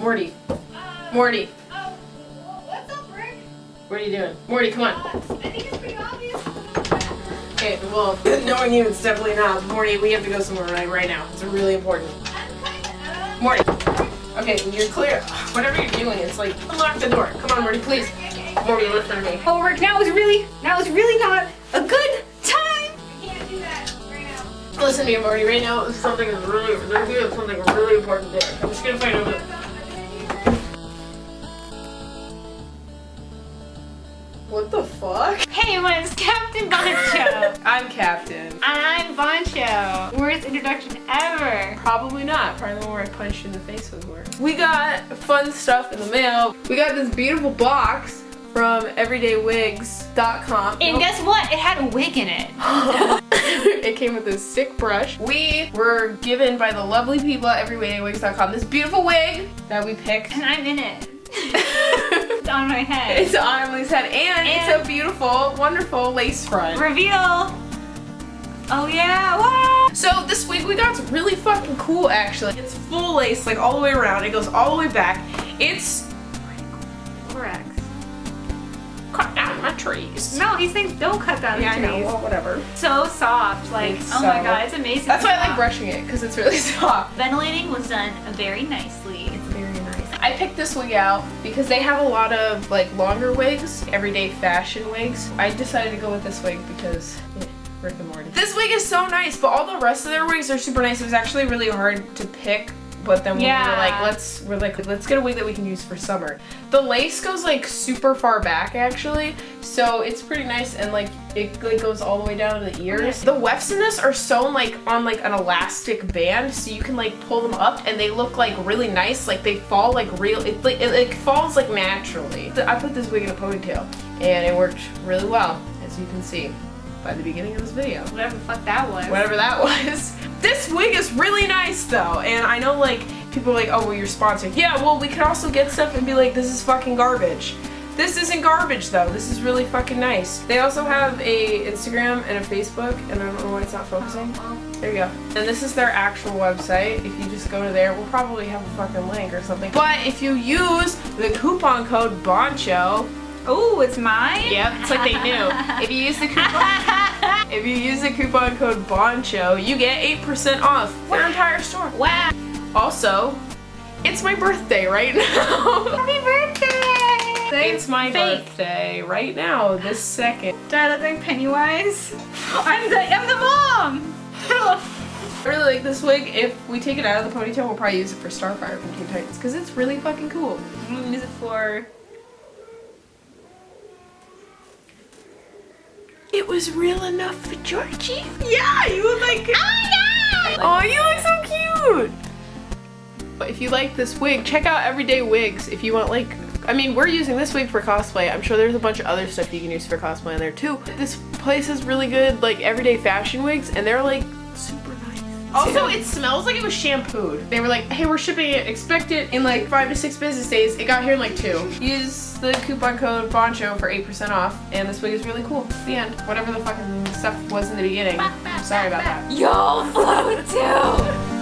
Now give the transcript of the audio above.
Morty. Uh, Morty. oh, what's up, Rick? What are you doing? Morty, come on. Uh, I think it's pretty obvious. Okay, well, knowing you, it's definitely not. Morty, we have to go somewhere right, right now. It's really important. I'm kinda, uh, Morty. Okay, you're clear. Whatever you're doing, it's like, unlock the door. Come on, Morty, please. okay, Morty, listen to me. Oh, Rick, now is really, now is really not a good time. I can't do that right now. Listen to me, Morty. Right now, something is really, there's we have something really important there. Fuck? Hey, everyone, it's Captain Boncho. I'm Captain. and I'm Boncho. Worst introduction ever. Probably not. Probably the one where I punched you in the face was worse. We got fun stuff in the mail. We got this beautiful box from everydaywigs.com. And guess what? It had a wig in it. it came with this sick brush. We were given by the lovely people at everydaywigs.com this beautiful wig that we picked. And I'm in it. on my head. It's on Emily's head and, And- it's a beautiful, wonderful lace front. Reveal. Oh yeah, wow. So this wig we got's really fucking cool actually. It's full lace like all the way around. It goes all the way back. It's Correct. cut down my trees. No, these things don't cut down Yeah, I know. trees. Well, whatever. So soft. Like, It's oh my god, it's amazing. That's why I like brushing it because it's really soft. Ventilating was done very nicely. It's very. I picked this wig out because they have a lot of like longer wigs, everyday fashion wigs. I decided to go with this wig because eh, Rick and Morty. This wig is so nice, but all the rest of their wigs are super nice. It was actually really hard to pick. But then we were like, let's we're like, let's get a wig that we can use for summer. The lace goes like super far back actually, so it's pretty nice and like it like goes all the way down to the ears. The wefts in this are sewn like on like an elastic band, so you can like pull them up and they look like really nice. Like they fall like real. It like it, like falls like naturally. I put this wig in a ponytail and it worked really well, as you can see by the beginning of this video Whatever the fuck that was. whatever that was. This wig is really nice though, and I know like people are like, oh well you're sponsored. Yeah, well we can also get stuff and be like, this is fucking garbage. This isn't garbage though, this is really fucking nice. They also have a Instagram and a Facebook, and I don't know why it's not focusing. Oh, there you go. And this is their actual website. If you just go to there, we'll probably have a fucking link or something. But if you use the coupon code BONCHO, Oh, it's mine? Yep, it's like they knew. If you use the coupon if you use the coupon code BONCHO, you get 8% off their entire store. wow. Also, it's my birthday right now. Happy birthday! it's my Fake. birthday right now, this second. Do I look like Pennywise? I'm the, I'm the mom! I really like this wig. If we take it out of the ponytail, we'll probably use it for Starfire from Teen Titans because it's really fucking cool. I'm gonna use it for... It was real enough for Georgie. Yeah, you look like. Oh yeah! Oh, you look so cute! But if you like this wig, check out Everyday Wigs if you want like I mean, we're using this wig for cosplay. I'm sure there's a bunch of other stuff you can use for cosplay in there too. This place is really good like everyday fashion wigs and they're like. Also, it smells like it was shampooed. They were like, hey, we're shipping it. Expect it in like five to six business days. It got here in like two. Use the coupon code BONCHO for 8% off and this wig is really cool. The end. Whatever the fucking stuff was in the beginning. I'm sorry about that. Yo, flow too!